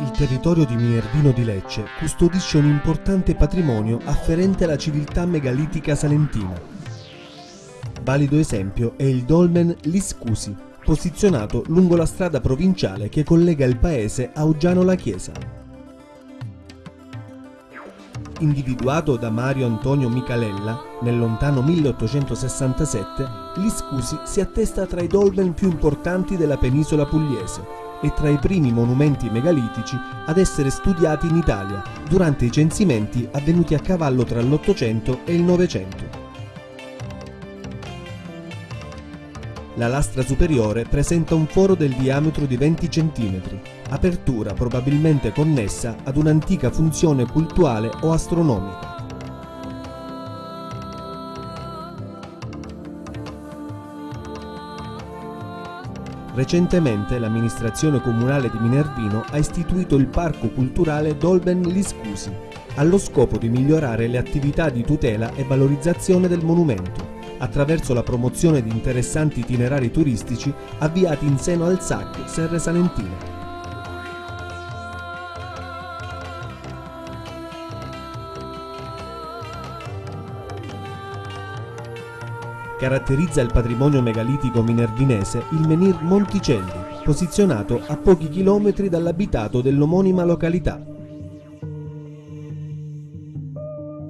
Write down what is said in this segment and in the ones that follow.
Il territorio di Minervino di Lecce custodisce un importante patrimonio afferente alla civiltà megalitica salentina. Valido esempio è il dolmen Liscusi, posizionato lungo la strada provinciale che collega il paese a Uggiano la Chiesa. Individuato da Mario Antonio Micalella nel lontano 1867, Liscusi si attesta tra i dolmen più importanti della penisola pugliese e tra i primi monumenti megalitici ad essere studiati in Italia durante i censimenti avvenuti a cavallo tra l'Ottocento e il Novecento. La lastra superiore presenta un foro del diametro di 20 cm, apertura probabilmente connessa ad un'antica funzione cultuale o astronomica. Recentemente l'amministrazione comunale di Minervino ha istituito il parco culturale Dolben Liscusi, allo scopo di migliorare le attività di tutela e valorizzazione del monumento, attraverso la promozione di interessanti itinerari turistici avviati in seno al SAC Serre Salentine. Caratterizza il patrimonio megalitico minervinese il menhir Monticelli, posizionato a pochi chilometri dall'abitato dell'omonima località.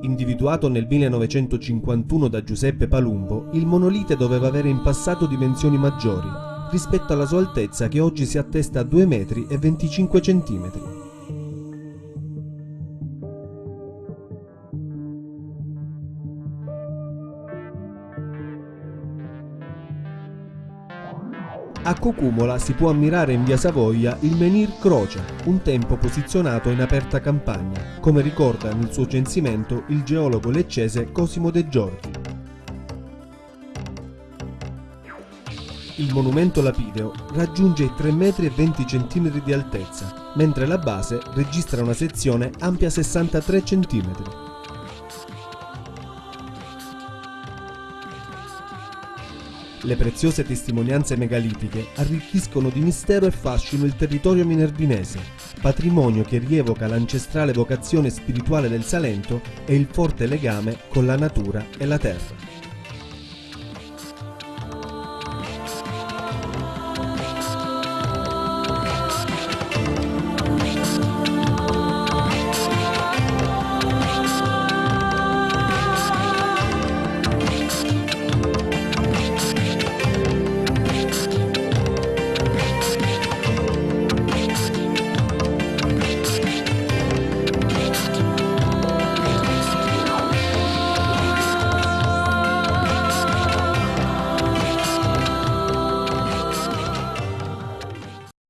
Individuato nel 1951 da Giuseppe Palumbo, il monolite doveva avere in passato dimensioni maggiori, rispetto alla sua altezza che oggi si attesta a 2 metri e 25 centimetri. A Cocumola si può ammirare in via Savoia il menhir Croce, un tempo posizionato in aperta campagna, come ricorda nel suo censimento il geologo leccese Cosimo De Giorgi. Il monumento lapideo raggiunge i 3,20 m di altezza, mentre la base registra una sezione ampia 63 cm. Le preziose testimonianze megalitiche arricchiscono di mistero e fascino il territorio minervinese, patrimonio che rievoca l'ancestrale vocazione spirituale del Salento e il forte legame con la natura e la terra.